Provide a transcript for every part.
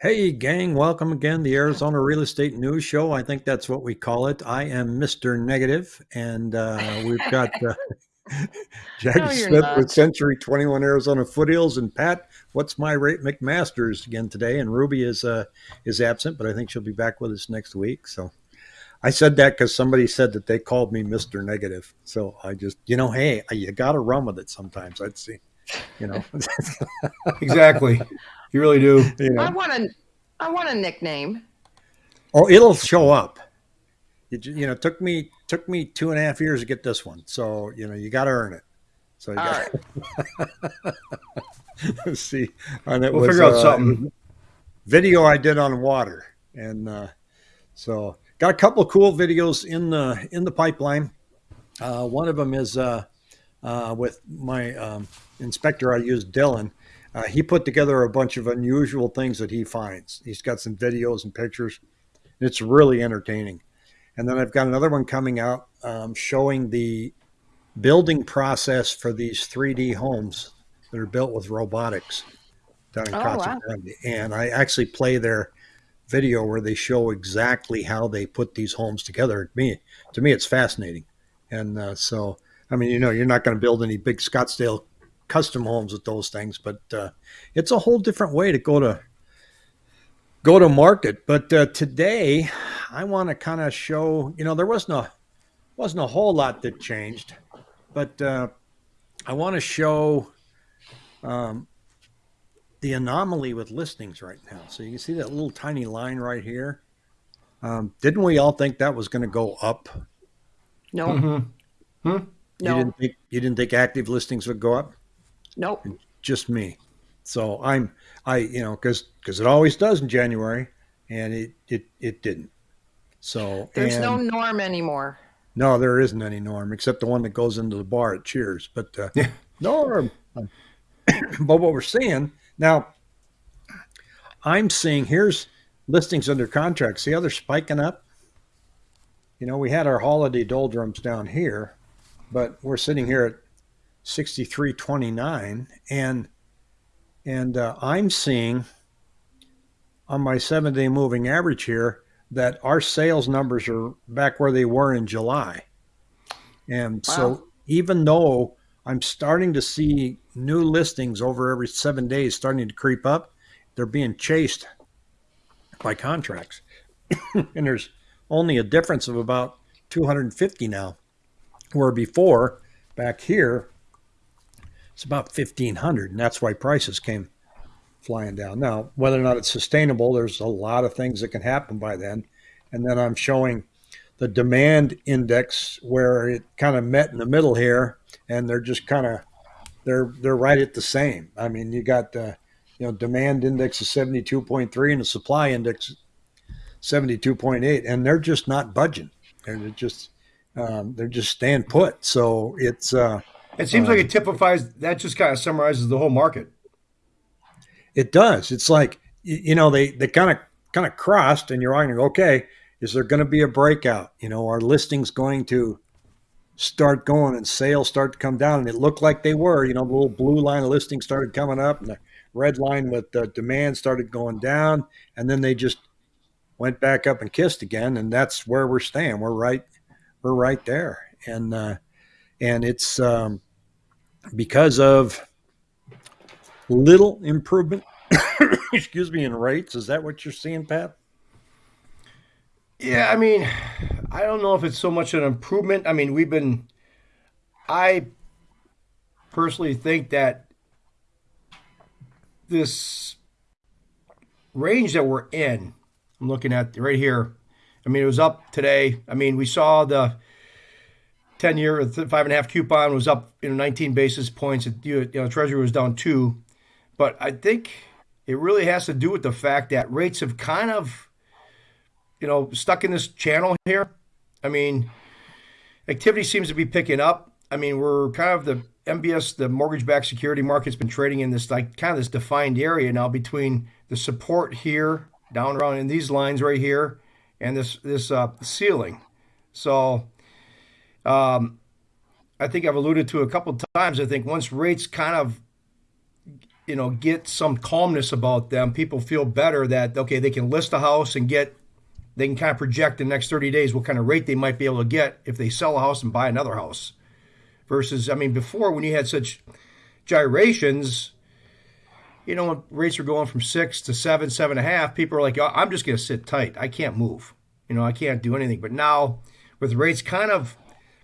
Hey, gang, welcome again. The Arizona Real Estate News Show. I think that's what we call it. I am Mr. Negative, and uh, we've got uh, Jackie No, Smith not. with Century 21 Arizona Foothills, and Pat, what's my rate McMasters again today. And Ruby is uh, is absent, but I think she'll be back with us next week. So I said that because somebody said that they called me Mr. Negative. So I just, you know, hey, you got to run with it sometimes. I'd see, you know, Exactly. You really do. you know. I want a, I want a nickname. Oh, it'll show up. It, you know, took me took me two and a half years to get this one. So you know, you got to earn it. So you All got right. to see. And it We'll was, figure out uh, something. Video I did on water, and uh, so got a couple of cool videos in the in the pipeline. Uh, one of them is uh, uh, with my um, inspector I used, Dylan. Uh, he put together a bunch of unusual things that he finds. He's got some videos and pictures. It's really entertaining. And then I've got another one coming out um, showing the building process for these 3D homes that are built with robotics down in Oh, wow. And I actually play their video where they show exactly how they put these homes together. To me, to me, it's fascinating. And uh, so, I mean, you know, you're not going to build any big Scottsdale custom homes with those things, but uh, it's a whole different way to go to go to market. But uh, today, I want to kind of show. You know, there wasn't a wasn't a whole lot that changed, but uh, I want to show um, the anomaly with listings right now. So you can see that little tiny line right here. Um, didn't we all think that was going to go up? No, Mhm. You no, didn't think you didn't think active listings would go up? Nope. Just me. So I'm I you know because because it always does in January, and it it it didn't. So There's and, no norm anymore. No, there isn't any norm except the one that goes into the bar at Cheers. But uh, Yeah. norm. but what we're seeing now, I'm seeing here's listings under contract. See how they're spiking up? You know, we had our holiday doldrums down here, but we're sitting here at 63.29, and and uh, I'm seeing on my seven day moving average here that our sales numbers are back where they were in July. And so even though I'm starting to see new listings over every seven days starting to creep up, they're being chased by contracts. and there's only a difference of about 250 now, where before back here, it's about 1500. And that's why prices came flying down. Now, whether or not it's sustainable, there's a lot of things that can happen by then. And then I'm showing the demand index where it kind of met in the middle here, and they're just kind of they're they're right at the same. I mean, you got the you know demand index is 72.3 and the supply index 72.8, and they're just not budging. They're just um, they're just staying put. So it's uh, It seems Um, like it typifies that just kind of summarizes the whole market. It does. It's like you know they they kind of kind of crossed, and you're arguing, okay, is there going to be a breakout? You know, are listings going to start going and sales start to come down? And it looked like they were. You know, the little blue line of listings started coming up, and the red line with the demand started going down, and then they just went back up and kissed again, and that's where we're staying. We're right, we're right there, and uh, and it's um, because of little improvement excuse me in rates is that what you're seeing pat Yeah, I mean, I don't know if it's so much an improvement. I mean, we've been, I personally think that this range that we're in, I'm looking at right here. I mean, it was up today. I mean, we saw the 10 year, th- five and a half coupon was up, you know, 19 basis points. It, you know, Treasury was down two. But I think it really has to do with the fact that rates have kind of, you know, stuck in this channel here. I mean, activity seems to be picking up. I mean, we're kind of the MBS, the mortgage-backed security market's been trading in this like kind of this defined area now between the support here, down around in these lines right here, and this this uh, ceiling. So, um, I think I've alluded to a couple times. I think once rates kind of you know get some calmness about them. People feel better that okay, they can list a house and get they can kind of project the next 30 days what kind of rate they might be able to get if they sell a house and buy another house. Versus, I mean, before when you had such gyrations, you know, when rates were going from six to seven, seven and a half, people are like, I'm just going to sit tight. I can't move. You know, I can't do anything. But now, with rates kind of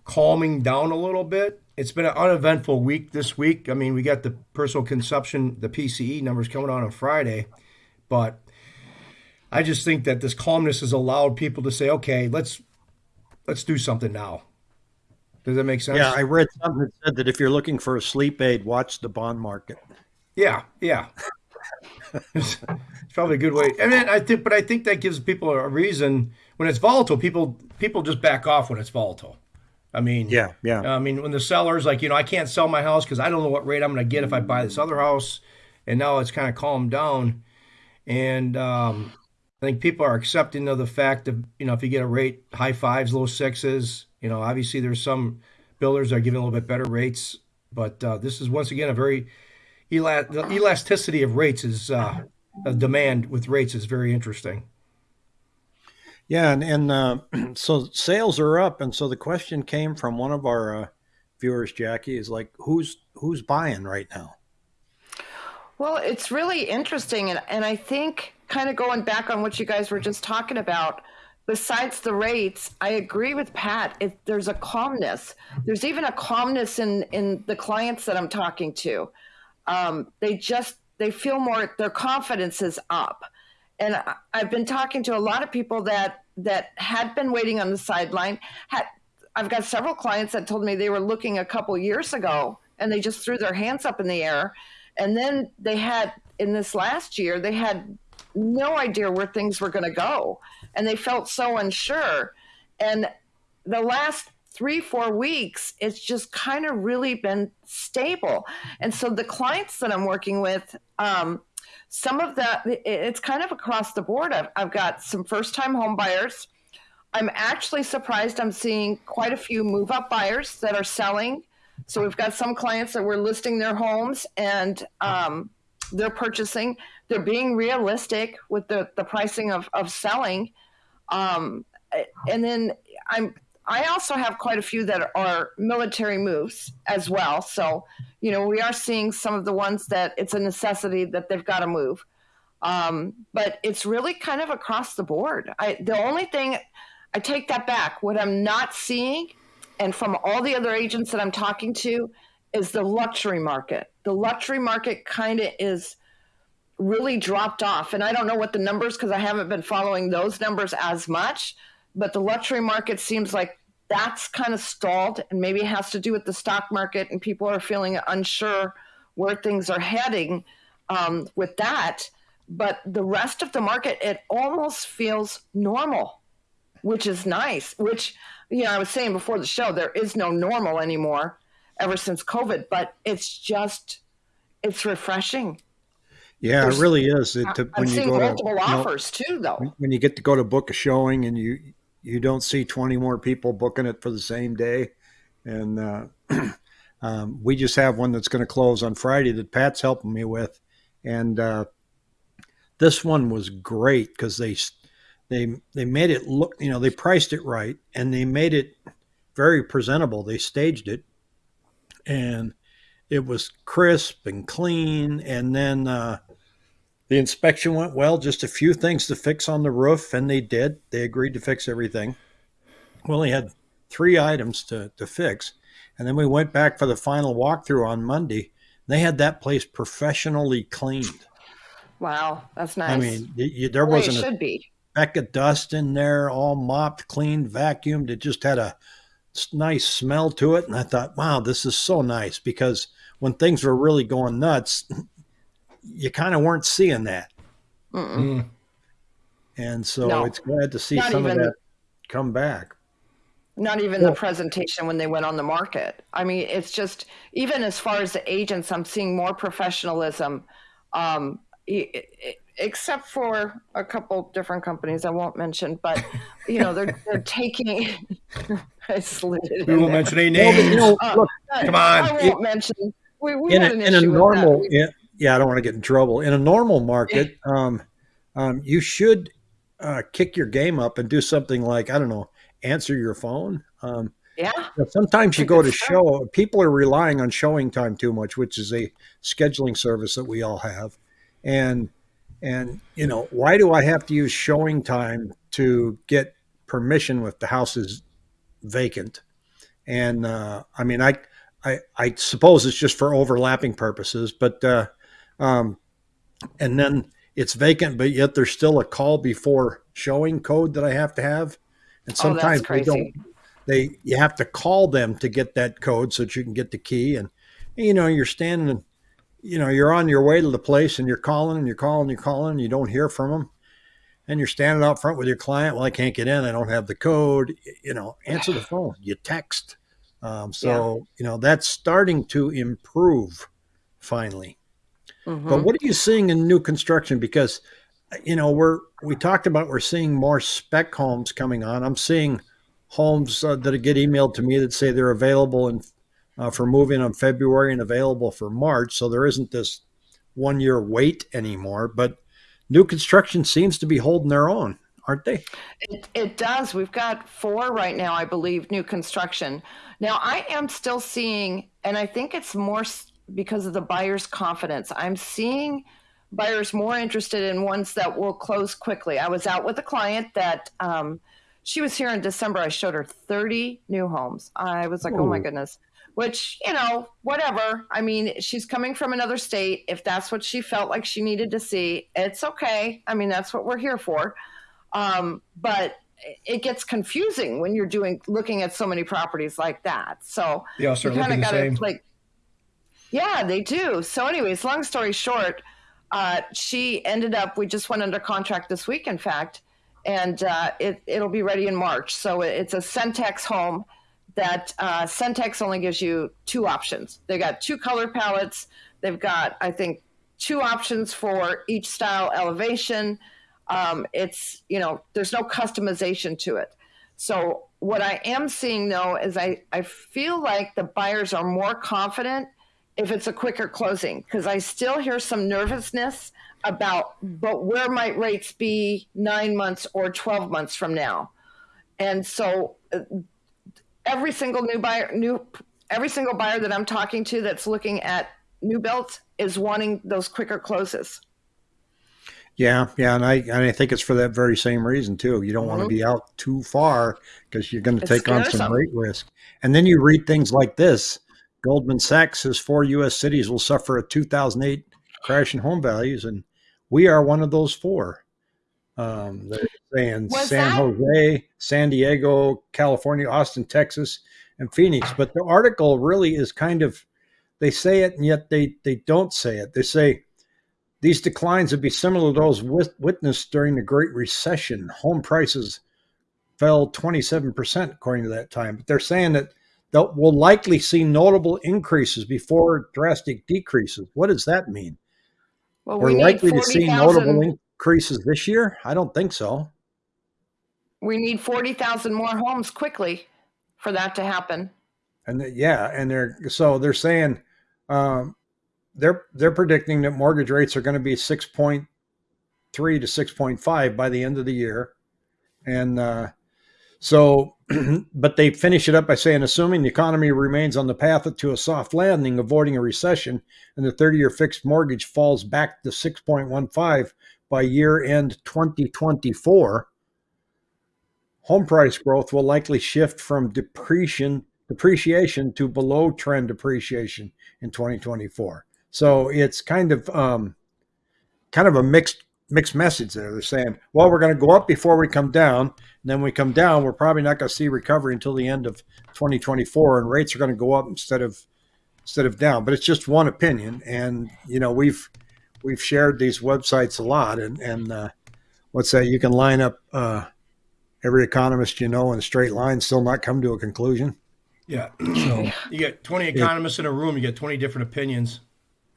calming down a little bit, it's been an uneventful week this week. I mean, we got the personal consumption, the PCE numbers coming out on Friday, but I just think that this calmness has allowed people to say, okay, let's let's do something now. Does that make sense? Yeah, I read something that said that if you're looking for a sleep aid, watch the bond market. Yeah, yeah. it's probably a good way. I mean, I think, but I think that gives people a reason when it's volatile. People people just back off when it's volatile. I mean, Yeah, yeah. I mean, when the seller's like, you know, I can't sell my house because I don't know what rate I'm going to get if I buy this other house, and now it's kind of calmed down, and um, I think people are accepting of the fact of you know if you get a rate high fives, low sixes, you know, obviously there's some builders that are giving a little bit better rates, but uh, this is once again a very the elasticity of rates is uh, of demand with rates is very interesting. Yeah, and and uh, so sales are up, and so the question came from one of our uh, viewers, Jackie, is like, who's who's buying right now? Well, it's really interesting. And, and I think, kind of going back on what you guys were just talking about, besides the rates, I agree with Pat. It, there's a calmness. There's even a calmness in, in the clients that I'm talking to. Um, they just, they feel more, their confidence is up. And I, I've been talking to a lot of people that, that had been waiting on the sideline. Had, I've got several clients that told me they were looking a couple years ago and they just threw their hands up in the air and then they had, in this last year, they had no idea where things were going to go. And they felt so unsure. And the last three, four weeks, it's just kind of really been stable. And so the clients that I'm working with, um, some of that, it's kind of across the board. I've, I've got some first time home buyers. I'm actually surprised I'm seeing quite a few move up buyers that are selling so we've got some clients that were listing their homes and um, they're purchasing. They're being realistic with the, the pricing of, of selling. Um, and then I'm I also have quite a few that are military moves as well. So, you know, we are seeing some of the ones that it's a necessity that they've got to move. Um, but it's really kind of across the board. I, the only thing I take that back, what I'm not seeing and from all the other agents that I'm talking to is the luxury market. The luxury market kind of is really dropped off. And I don't know what the numbers because I haven't been following those numbers as much, but the luxury market seems like that's kind of stalled and maybe it has to do with the stock market and people are feeling unsure where things are heading um, with that. But the rest of the market, it almost feels normal, which is nice, which you know, I was saying before the show, there is no normal anymore ever since COVID, but it's just, it's refreshing. Yeah, There's- it really is. It, to, I'm when you go to multiple you know, offers too, though. when you get to go to book a showing and you you don't see 20 more people booking it for the same day. And uh, um, we just have one that's going to close on friday that pat's helping me with. And uh, this one was great because they they they made it look you know they priced it right and they made it very presentable. They staged it. And it was crisp and clean and then uh, the inspection went well, just a few things to fix on the roof, and they did. They agreed to fix everything. We only had three items to, to fix. And then we went back for the final walkthrough on Monday. They had that place professionally cleaned. Wow, that's nice. I mean, y- y- there The wasn't a should be. speck of dust in there, all mopped, cleaned, vacuumed. It just had a nice smell to it. And I thought, wow, this is so nice because when things were really going nuts, you kind of weren't seeing that. Mm-mm. Mm. And so No. it's glad to see Not some even- of that come back. Not even Well- the presentation when they went on the market. I mean, it's just even as far as the agents, I'm seeing more professionalism. Um, except for a couple different companies I won't mention, but you know they're they're taking. I slid it we won't there. mention any Well, names. you know, Uh, look, Come on. I won't mention. We, we in a, had an in a issue with normal that. in, yeah, I don't want to get in trouble. In a normal market, um, um, you should uh, kick your game up and do something like I don't know, answer your phone. Um, Yeah. sometimes you go to show. People are relying on showing time too much, which is a scheduling service that we all have, and and you know why do I have to use showing time to get permission if the house is vacant? And uh, I mean, I, I I suppose it's just for overlapping purposes, but uh, um, and then it's vacant, but yet there's still a call before showing code that I have to have, and Oh, sometimes that's they don't. They you have to call them to get that code so that you can get the key, and you know you're standing, you know you're on your way to the place, and you're calling and you're calling, and you're calling, and you don't hear from them, and you're standing out front with your client. Well, I can't get in. I don't have the code. You know, answer the phone. You text. Um, so you know that's starting to improve finally. Mhm. But what are you seeing in new construction? Because you know we're we talked about we're seeing more spec homes coming on. I'm seeing homes uh, that get emailed to me that say they're available and uh, for moving on February and available for March. So there isn't this one year wait anymore. But new construction seems to be holding their own, aren't they? It, it does. We've got four right now, I believe, new construction. Now, I am still seeing, and I think it's more because of the buyer's confidence. I'm seeing buyers more interested in ones that will close quickly. I was out with a client that um, she was here in December. I showed her 30 new homes. I was like, oh my goodness. Which, you know, whatever. I mean, she's coming from another state. If that's what she felt like she needed to see, it's okay. I mean, that's what we're here for. Um, but it gets confusing when you're doing looking at so many properties like that. So all you kind of got to like, yeah, they do. So, anyways, long story short, uh, she ended up. We just went under contract this week, in fact, and uh, it it'll be ready in March. So it's a Centex home that uh, Centex only gives you two options. They got two color palettes. They've got, I think, two options for each style elevation. Um, it's you know, there's no customization to it. So what I am seeing though is I, I feel like the buyers are more confident if it's a quicker closing because I still hear some nervousness about but where might rates be nine months or 12 months from now and so uh, every single new buyer new every single buyer that i'm talking to that's looking at new builds is wanting those quicker closes Yeah, yeah, and I and I think it's for that very same reason too. You don't want to be out too far because you're going to take on some scaresome. rate risk. And then you read things like this: Goldman Sachs says four U.S. cities will suffer a 2008 crash in home values, and we are one of those four. Um, they're saying Was San that- Jose, San Diego, California, Austin, Texas, and Phoenix. But the article really is kind of they say it and yet they they don't say it. They say these declines would be similar to those wit- witnessed during the Great Recession. Home prices fell 27% according to that time. But they're saying that they'll, we'll likely see notable increases before drastic decreases. What does that mean? well We're we likely to see 40,000 notable increases this year? I don't think so. we need 40,000 more homes quickly for that to happen And th- yeah, and they're so they're saying um, they're they're predicting that mortgage rates are going to be 6.3 to 6.5 by the end of the year. And uh, so, but they finish it up by saying, assuming the economy remains on the path to a soft landing, avoiding a recession, and the 30 year fixed mortgage falls back to 6.15 by year end 2024, home price growth will likely shift from depreciation depreciation to below trend depreciation in 2024. So it's kind of um, kind of a mixed mixed message there. They're saying, well, we're going to go up before we come down. And then we come down, we're probably not going to see recovery until the end of 2024, and rates are going to go up instead of instead of down. But it's just one opinion, and you know we've we've shared these websites a lot, and and uh, what's that? You can line up uh, every economist you know in a straight line, still not come to a conclusion. Yeah. So You get 20 economists in a room, you get 20 different opinions.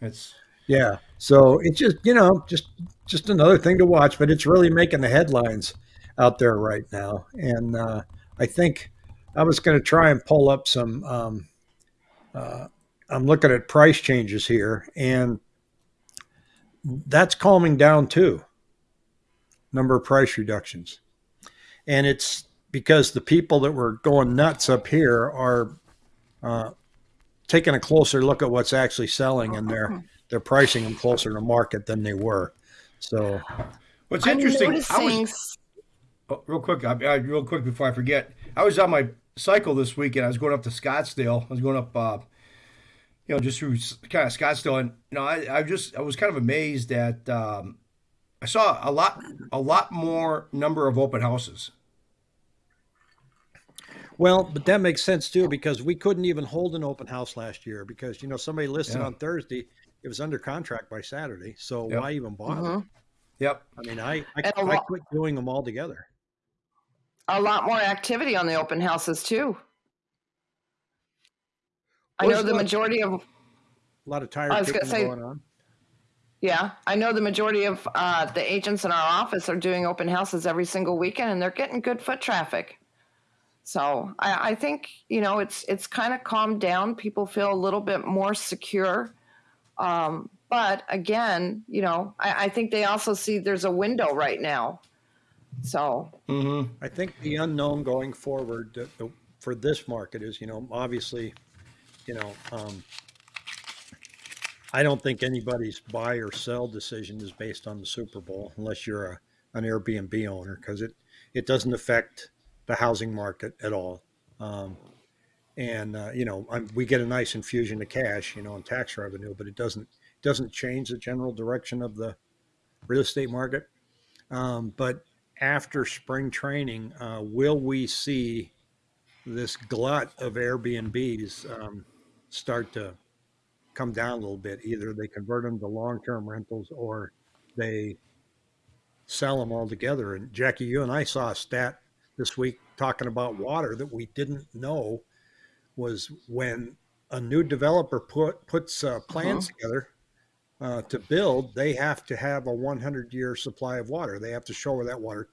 It's Yeah. So it's just you know just just another thing to watch, but it's really making the headlines out there right now. And uh, I think I was going to try and pull up some. Um, uh, I'm looking at price changes here, and that's calming down too. Number of price reductions. And it's because the people that were going nuts up here are uh, taking a closer look at what's actually selling in they're they're pricing them closer to market than they were. So What's I'm interesting, I was oh, real quick, I, I, real quick before I forget. I was on my cycle this weekend. I was going up to Scottsdale. I was going up, uh, you know, just through kind of Scottsdale, and you know, I, I just I was kind of amazed that um, I saw a lot, a lot more number of open houses. Well, but that makes sense too because we couldn't even hold an open house last year because you know somebody listed Yeah. on Thursday, it was under contract by Saturday. So Yep. why even bother? Mhm. Yep. I mean, I I, And a I lot- quit doing them all together. a lot more activity on the open houses too. I know the not- majority of A lot of tire I was gonna kicking say- going on. yeah, I know the majority of uh, the agents in our office are doing open houses every single weekend, and they're getting good foot traffic. So I, I think you know it's it's kind of calmed down. People feel a little bit more secure. Um, but again, you know, I, I think they also see there's a window right now. So Mm-hmm. I think the unknown going forward the, the, for this market is, you know, obviously, you know, um, I don't think anybody's buy or sell decision is based on the Super Bowl unless you're a, an Airbnb owner because it, it doesn't affect the housing market at all. Um, and uh, you know, I'm, we get a nice infusion of cash, you know, in tax revenue, but it doesn't doesn't change the general direction of the real estate market. Um, but after spring training, uh, will we see this glut of Airbnbs um, start to come down a little bit? Either they convert them to long-term rentals or they sell them all together And Jackie, you and I saw a stat this week talking about water that we didn't know was when a new developer put puts uh, plans together uh, to build, they have to have a 100 year supply of water. They have to show where that water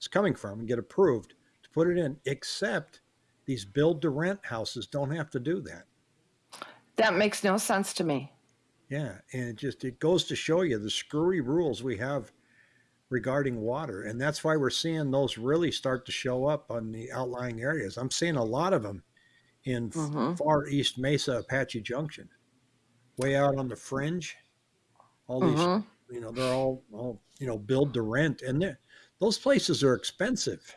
is coming from and get approved to put it in. Except these build to rent houses don't have to do that. that makes no sense to me. Yeah, and it just it goes to show you the screwy rules we have regarding water, and that's why we're seeing those really start to show up on the outlying areas. I'm seeing a lot of them in Mhm. far east Mesa, Apache Junction, way out on the fringe. All these, Mhm. you know, they're all all you know build to rent, and those places are expensive.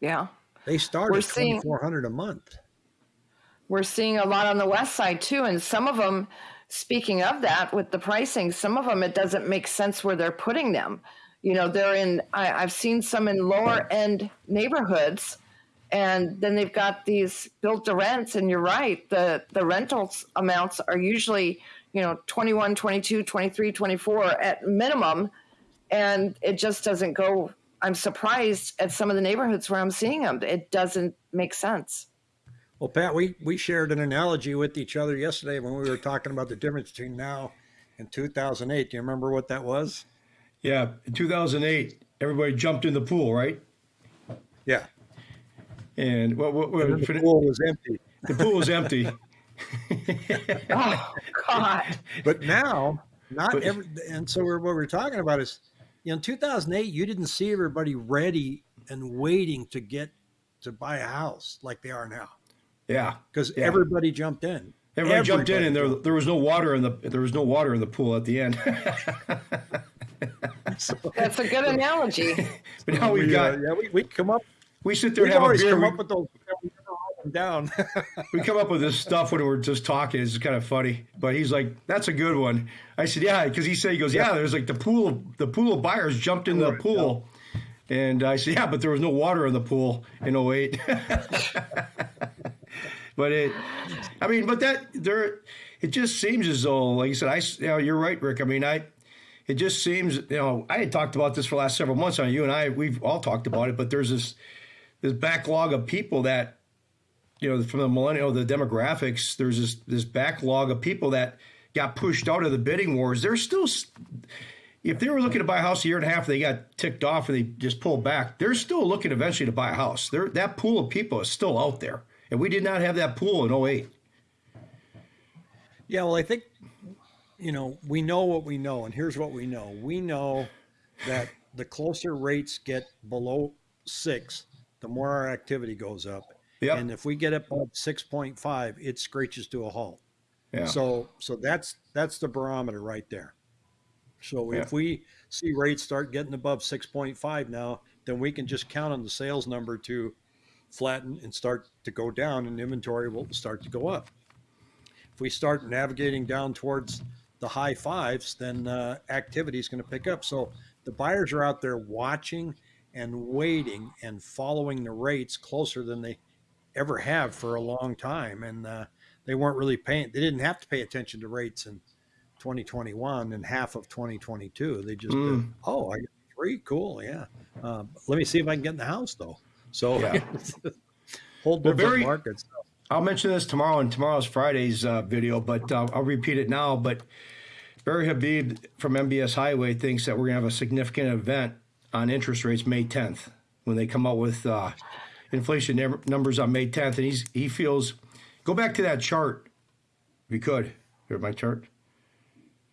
Yeah. They start We're at twenty four hundred a month. We're seeing a lot on the west side too, and some of them. Speaking of that, with the pricing, some of them it doesn't make sense where they're putting them. You know, they're in. I, I've seen some in lower end neighborhoods, and then they've got these built to rents. And you're right, the the rentals amounts are usually you know 21, 22, 23, 24 at minimum, and it just doesn't go. I'm surprised at some of the neighborhoods where I'm seeing them. It doesn't make sense. Well, Pat, we, we shared an analogy with each other yesterday when we were talking about the difference between now and 2008. Do you remember what that was? Yeah. In 2008, everybody jumped in the pool, right? Yeah. And what, what, what The for pool was empty. the pool was empty. Oh God. But now, not But- every, and so we're, what we're talking about is, you know, in 2008, you didn't see everybody ready and waiting to get to buy a house like they are now yeah. because Yeah. everybody jumped in. Everybody, jumped in, and there jumped there was no water in the there was no water in the pool at the end. So That's a good analogy. but now we've we, got uh, yeah, we, we come up, we sit there we and have a beer. come up with those, we never write them down. we come up with this stuff when we're just talking. It's kind of funny. But he's like, "That's a good one." I said, "Yeah," because he said he goes, "Yeah." There's like the pool. The pool of buyers jumped in the pool, and I said, "Yeah," but there was no water in the pool in 08. but it, I mean, but that there, it just seems as though, like you said, I, you know, you're right, Rick. I mean, I, it just seems, you know, I had talked about this for the last several months. On you and I, we've all talked about it. But there's this, this backlog of people that, you know, from the millennial, the demographics. There's this this backlog of people that got pushed out of the bidding wars. They're still. If they were looking to buy a house a year and a half, they got ticked off and they just pulled back. They're still looking eventually to buy a house. They're, that pool of people is still out there. And we did not have that pool in 08. Yeah, well, I think you know, we know what we know, and here's what we know. We know that the closer rates get below six, the more our activity goes up. Yep. And if we get above six point five, it screeches to a halt. Yeah. So so that's that's the barometer right there. So Yeah. if we see rates start getting above 6.5 now, then we can just count on the sales number to flatten and start to go down and inventory will start to go up. If we start navigating down towards the high fives, then uh, activity is going to pick up. So the buyers are out there watching and waiting and following the rates closer than they ever have for a long time. And uh, they weren't really paying, they didn't have to pay attention to rates in 2021 and half of 2022. They just, Mm. uh, oh, I got three, cool, yeah. Uh, let me see if I can get in the house though. So, Yeah. whole Well, different Barry- markets. I'll mention this tomorrow in tomorrow's Friday's uh, video, but uh, I'll repeat it now. But Barry Habib from MBS Highway thinks that we're going to have a significant event on interest rates May 10th when they come out with uh, inflation num- numbers on May 10th. And he's, he feels, go back to that chart if you could. Here, my chart.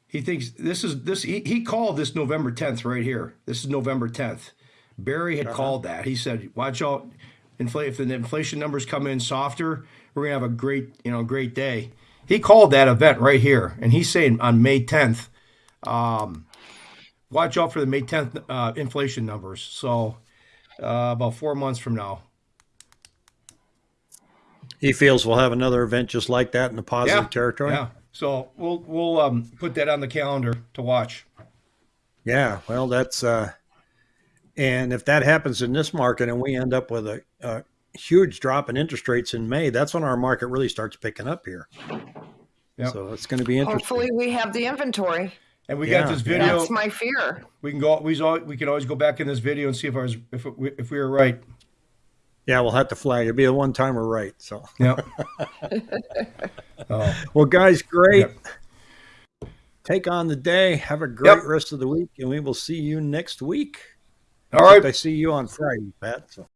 He thinks this is this. He, he called this November 10th right here. This is November 10th. Barry had called that. He said, "Watch out, inflate. If the inflation numbers come in softer, we're gonna have a great, you know, great day." He called that event right here, and he's saying on May 10th, um, watch out for the May 10th uh, inflation numbers. So uh, about four months from now. He feels we'll have another event just like that in the positive Yeah, territory. Yeah. So we'll we'll um, put that on the calendar to watch. Yeah, well, that's uh, and if that happens in this market and we end up with a, a huge drop in interest rates in May, that's when our market really starts picking up here. Yep. So it's going to be interesting. Hopefully, we have the inventory. And we Yeah, got this video. That's my fear. We can go. We always, we can always go back in this video and see if I was if we, if we were right. Yeah, we'll have to flag. It'll be the one time we're right. So, Yeah. oh, well, guys, great. Yep. Take on the day. Have a great Yep. rest of the week, and we will see you next week. all right. I see you on Friday, Pat. So.